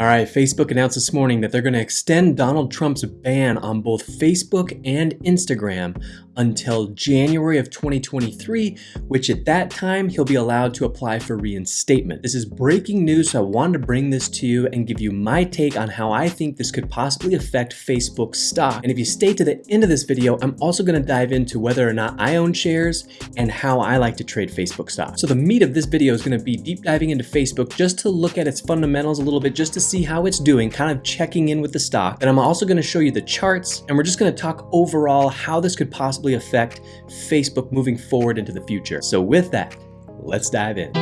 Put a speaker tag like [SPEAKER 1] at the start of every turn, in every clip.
[SPEAKER 1] All right, Facebook announced this morning that they're going to extend Donald Trump's ban on both Facebook and Instagram until January of 2023, which at that time he'll be allowed to apply for reinstatement. This is breaking news, so I wanted to bring this to you and give you my take on how I think this could possibly affect Facebook stock. And if you stay to the end of this video, I'm also going to dive into whether or not I own shares and how I like to trade Facebook stock. So the meat of this video is going to be deep diving into Facebook just to look at its fundamentals a little bit, just to see how it's doing, kind of checking in with the stock. And I'm also to show you the charts and we're just going to talk overall how this could possibly affect Facebook moving forward into the future. So with that, let's dive in.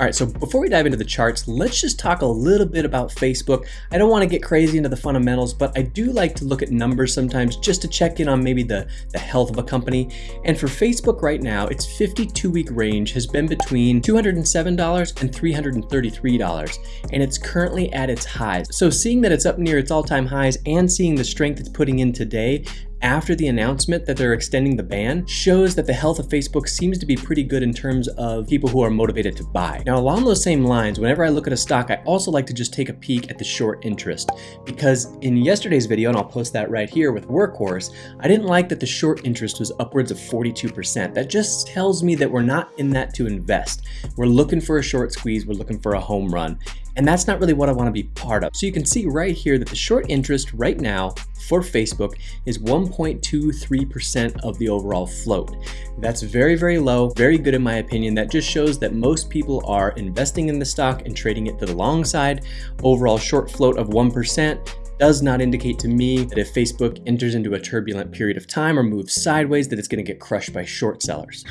[SPEAKER 1] All right, so before we dive into the charts, let's just talk a little bit about Facebook. I don't want to get crazy into the fundamentals, but I do like to look at numbers sometimes just to check in on maybe the, the health of a company. And for Facebook right now, its 52-week range has been between $207 and $333, and it's currently at its highs. So seeing that it's up near its all-time highs and seeing the strength it's putting in today, after the announcement that they're extending the ban shows that the health of Facebook seems to be pretty good in terms of people who are motivated to buy. Now, along those same lines, whenever I look at a stock, I also like to just take a peek at the short interest because in yesterday's video, and I'll post that right here with Workhorse, I didn't like that the short interest was upwards of 42%. That just tells me that we're not in that to invest. We're looking for a short squeeze, we're looking for a home run. And that's not really what I want to be part of. So you can see right here that the short interest right now for Facebook is 1.23% of the overall float. That's very, very low, very good in my opinion. That just shows that most people are investing in the stock and trading it to the long side. Overall short float of 1% does not indicate to me that if Facebook enters into a turbulent period of time or moves sideways that it's going to get crushed by short sellers.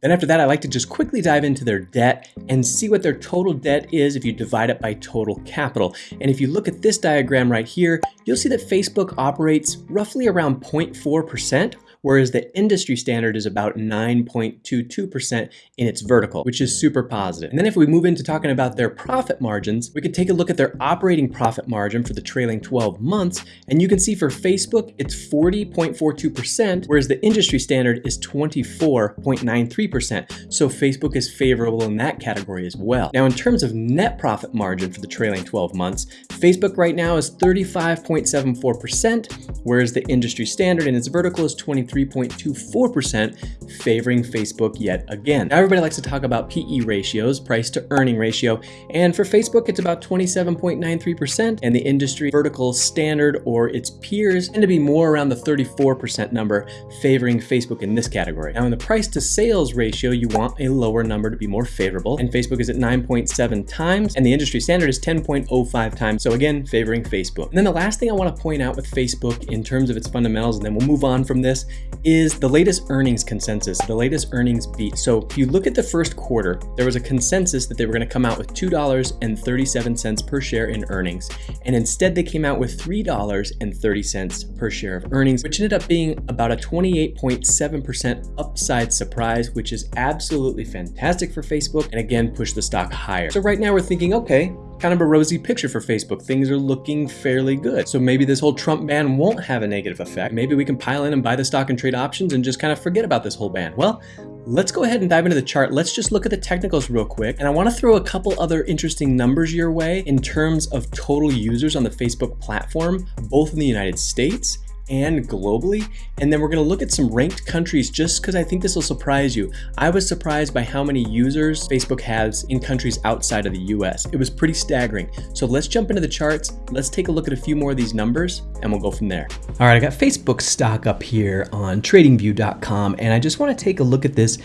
[SPEAKER 1] Then after that, I like to just quickly dive into their debt and see what their total debt is if you divide it by total capital. And if you look at this diagram right here, you'll see that Facebook operates roughly around 0.4% whereas the industry standard is about 9.22% in its vertical, which is super positive. And then if we move into talking about their profit margins, we could take a look at their operating profit margin for the trailing 12 months, and you can see for Facebook, it's 40.42%, whereas the industry standard is 24.93%. So Facebook is favorable in that category as well. Now, in terms of net profit margin for the trailing 12 months, Facebook right now is 35.74%, whereas the industry standard in its vertical is 20 3.24%, favoring Facebook yet again. Now, everybody likes to talk about PE ratios, price to earning ratio, and for Facebook, it's about 27.93%, and the industry vertical standard or its peers tend to be more around the 34% number, favoring Facebook in this category. Now, in the price to sales ratio, you want a lower number to be more favorable, and Facebook is at 9.7 times, and the industry standard is 10.05 times, so again, favoring Facebook. And then the last thing I want to point out with Facebook in terms of its fundamentals, and then we'll move on from this, is the latest earnings consensus, the latest earnings beat. So if you look at the first quarter, there was a consensus that they were going to come out with $2.37 per share in earnings. And instead they came out with $3.30 per share of earnings, which ended up being about a 28.7% upside surprise, which is absolutely fantastic for Facebook and again pushed the stock higher. So right now we're thinking, okay, kind of a rosy picture for Facebook. Things are looking fairly good. So maybe this whole Trump ban won't have a negative effect. Maybe we can pile in and buy the stock and trade options and just kind of forget about this whole ban. Well, let's go ahead and dive into the chart. Let's just look at the technicals real quick. And I want to throw a couple other interesting numbers your way in terms of total users on the Facebook platform, both in the United States and globally. And then we're gonna look at some ranked countries just because I think this will surprise you. I was surprised by how many users Facebook has in countries outside of the US. It was pretty staggering. So let's jump into the charts. Let's take a look at a few more of these numbers and we'll go from there. All right, I got Facebook stock up here on tradingview.com and I just wanna take a look at this.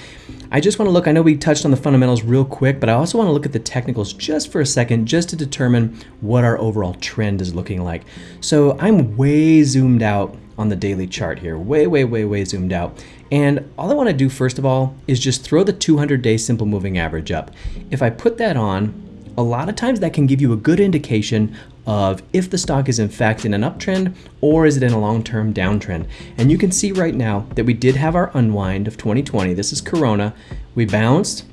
[SPEAKER 1] I just wanna look, I know we touched on the fundamentals real quick, but I also wanna look at the technicals just for a second, just to determine what our overall trend is looking like. So I'm way zoomed out on the daily chart here, way, way, way, way zoomed out. And all I wanna do first of all is just throw the 200 day simple moving average up. If I put that on, a lot of times that can give you a good indication of if the stock is in fact in an uptrend or is it in a long-term downtrend. And you can see right now that we did have our unwind of 2020. This is Corona. We bounced,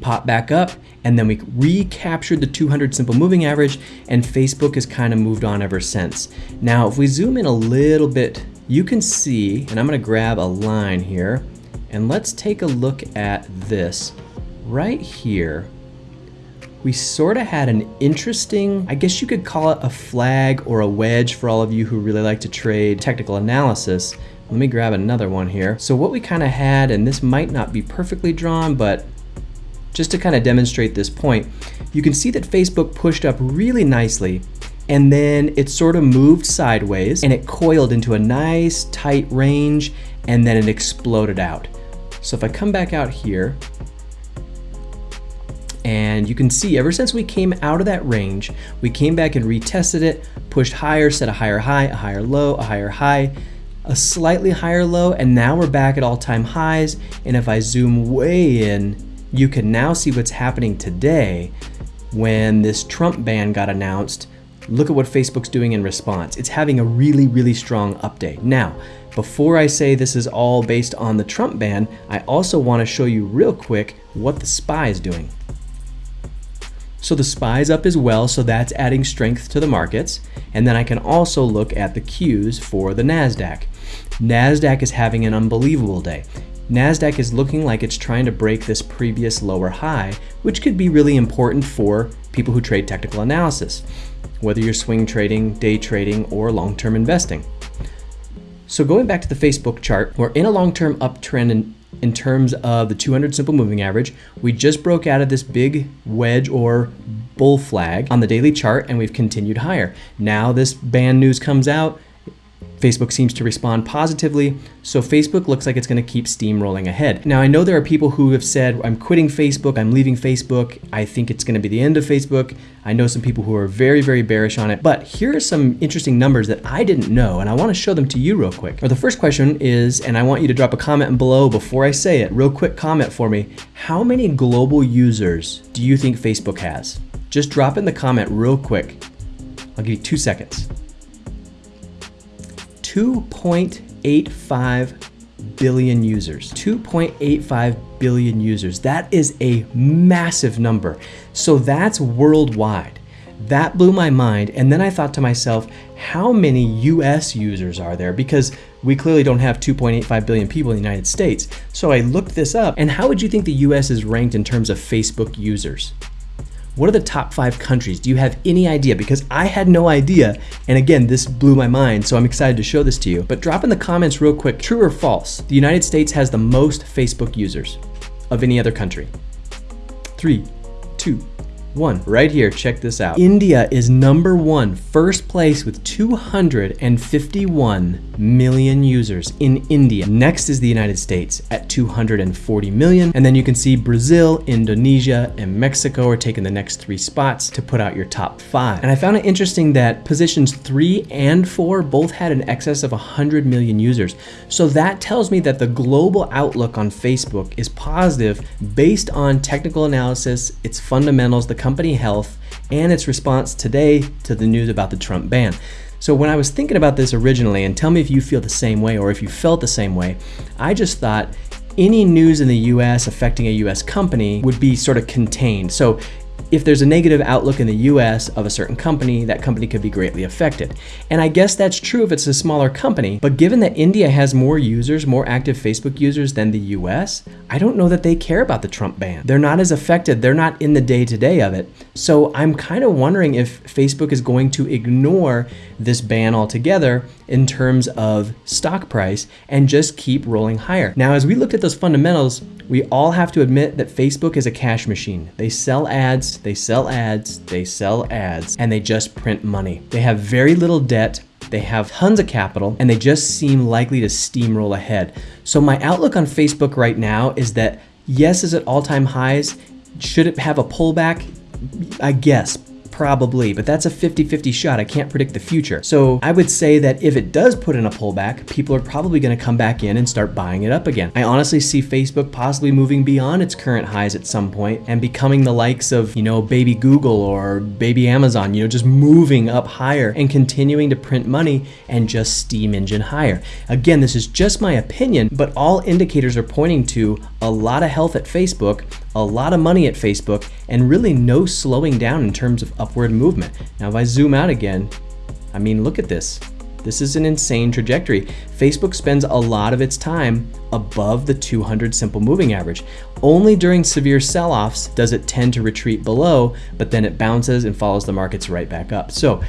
[SPEAKER 1] popped back up, and then we recaptured the 200 simple moving average and Facebook has kind of moved on ever since. Now, if we zoom in a little bit, you can see, and I'm gonna grab a line here, And let's take a look at this right here. We sort of had an interesting, I guess you could call it a flag or a wedge for all of you who really like to trade technical analysis. Let me grab another one here. So what we kind of had, and this might not be perfectly drawn, but just to kind of demonstrate this point, you can see that Facebook pushed up really nicely and then it sort of moved sideways and it coiled into a nice tight range and then it exploded out. So if I come back out here, and you can see ever since we came out of that range, we came back and retested it, pushed higher, set a higher high, a higher low, a higher high, a slightly higher low, and now we're back at all-time highs. And if I zoom way in, you can now see what's happening today when this Trump ban got announced. Look at what Facebook's doing in response. It's having a really, really strong update. Now, before I say this is all based on the Trump ban, I also want to show you real quick what the SPY is doing. So the SPY's up as well, so that's adding strength to the markets. And then I can also look at the Qs for the NASDAQ. NASDAQ is having an unbelievable day. NASDAQ is looking like it's trying to break this previous lower high, which could be really important for people who trade technical analysis, whether you're swing trading, day trading, or long-term investing. So going back to the Facebook chart, we're in a long-term uptrend in, terms of the 200 simple moving average. We just broke out of this big wedge or bull flag on the daily chart and we've continued higher. Now this ban news comes out, Facebook seems to respond positively, so Facebook looks like it's going to keep steamrolling ahead. Now, I know there are people who have said, I'm quitting Facebook, I'm leaving Facebook, I think it's going to be the end of Facebook. I know some people who are very, very bearish on it, but here are some interesting numbers that I didn't know, and I want to show them to you real quick. Or the first question is, and I want you to drop a comment below before I say it, real quick comment for me. How many global users do you think Facebook has? Just drop in the comment real quick. I'll give you two seconds. 2.85 billion users. 2.85 billion users. That is a massive number. So that's worldwide. That blew my mind. And then I thought to myself, how many US users are there? Because we clearly don't have 2.85 billion people in the United States. So I looked this up. And how would you think the US is ranked in terms of Facebook users? What are the top five countries? Do you have any idea? Because I had no idea. And again, this blew my mind, so I'm excited to show this to you. But drop in the comments real quick, true or false, the United States has the most Facebook users of any other country. Three, two, one right here. Check this out. India is number one, first place with 251 million users in India. Next is the United States at 240 million. And then you can see Brazil, Indonesia, and Mexico are taking the next three spots to put out your top five. And I found it interesting that positions three and four both had an excess of 100 million users. So that tells me that the global outlook on Facebook is positive based on technical analysis, its fundamentals, the company health, and its response today to the news about the Trump ban. So when I was thinking about this originally, and tell me if you feel the same way or if you felt the same way, I just thought any news in the US affecting a US company would be sort of contained. So if there's a negative outlook in the US of a certain company, that company could be greatly affected. And I guess that's true if it's a smaller company, but given that India has more users, more active Facebook users than the US, I don't know that they care about the Trump ban. They're not as affected, they're not in the day to day of it. So I'm kind of wondering if Facebook is going to ignore this ban altogether in terms of stock price and just keep rolling higher. Now, as we looked at those fundamentals, we all have to admit that Facebook is a cash machine. They sell ads, they sell ads, they sell ads, and they just print money. They have very little debt, they have tons of capital, and they just seem likely to steamroll ahead. So my outlook on Facebook right now is that yes, is at all-time highs? Should it have a pullback? I guess, Probably, but that's a 50-50 shot. I can't predict the future. So I would say that if it does put in a pullback, people are probably gonna come back in and start buying it up again. I honestly see Facebook possibly moving beyond its current highs at some point and becoming the likes of, you know, baby Google or baby Amazon, you know, just moving up higher and continuing to print money and just steam engine higher. Again, this is just my opinion, but all indicators are pointing to a lot of health at Facebook, a lot of money at Facebook, and really no slowing down in terms of upward movement. Now, if I zoom out again, I mean, look at this. This is an insane trajectory. Facebook spends a lot of its time above the 200 simple moving average. Only during severe sell-offs does it tend to retreat below, but then it bounces and follows the markets right back up. So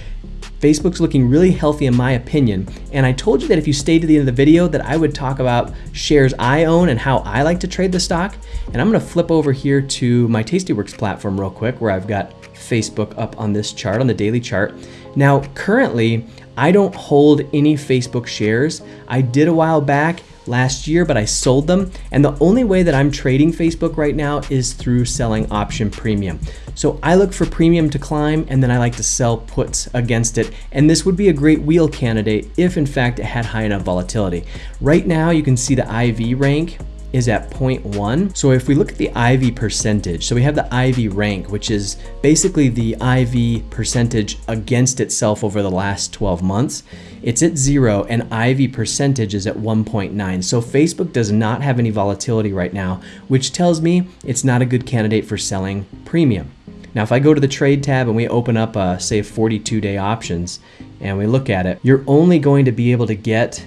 [SPEAKER 1] Facebook's looking really healthy in my opinion. And I told you that if you stayed to the end of the video that I would talk about shares I own and how I like to trade the stock. And I'm gonna flip over here to my Tastyworks platform real quick where I've got Facebook up on this chart, on the daily chart. Now, currently, I don't hold any Facebook shares. I did a while back last year, but I sold them. And the only way that I'm trading Facebook right now is through selling option premium. So I look for premium to climb and then I like to sell puts against it. And this would be a great wheel candidate if in fact it had high enough volatility. Right now you can see the IV rank is at 0.1. So if we look at the IV percentage, so we have the IV rank, which is basically the IV percentage against itself over the last 12 months. It's at zero and IV percentage is at 1.9. So Facebook does not have any volatility right now, which tells me it's not a good candidate for selling premium. Now, if I go to the trade tab and we open up, uh, say 42 day options and we look at it, you're only going to be able to get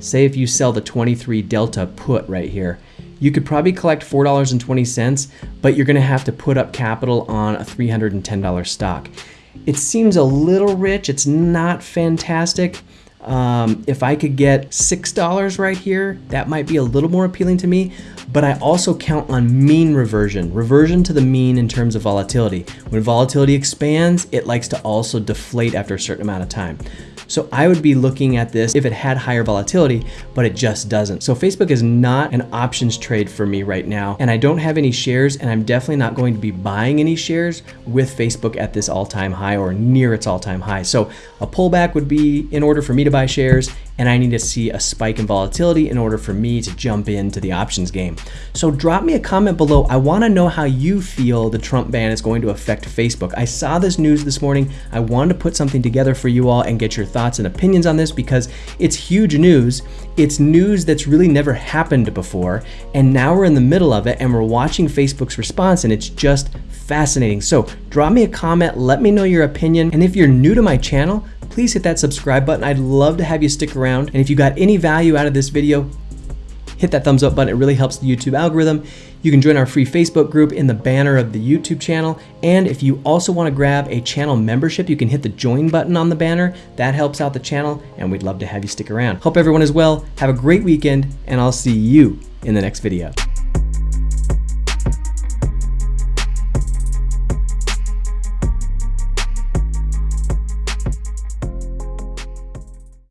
[SPEAKER 1] Say if you sell the 23 Delta put right here, you could probably collect $4.20, but you're gonna have to put up capital on a $310 stock. It seems a little rich, it's not fantastic. Um, if I could get $6 right here, that might be a little more appealing to me, but I also count on mean reversion, reversion to the mean in terms of volatility. When volatility expands, it likes to also deflate after a certain amount of time. So I would be looking at this if it had higher volatility, but it just doesn't. So Facebook is not an options trade for me right now. And I don't have any shares and I'm definitely not going to be buying any shares with Facebook at this all-time high or near its all-time high. So a pullback would be in order for me to buy shares and I need to see a spike in volatility in order for me to jump into the options game. So drop me a comment below. I wanna know how you feel the Trump ban is going to affect Facebook. I saw this news this morning. I wanted to put something together for you all and get your thoughts and opinions on this because it's huge news. It's news that's really never happened before. And now we're in the middle of it and we're watching Facebook's response and it's just fascinating. So drop me a comment, let me know your opinion. And if you're new to my channel, please hit that subscribe button. I'd love to have you stick around. And if you got any value out of this video, hit that thumbs up button. It really helps the YouTube algorithm. You can join our free Facebook group in the banner of the YouTube channel. And if you also want to grab a channel membership, you can hit the join button on the banner. That helps out the channel and we'd love to have you stick around. Hope everyone is well. Have a great weekend and I'll see you in the next video.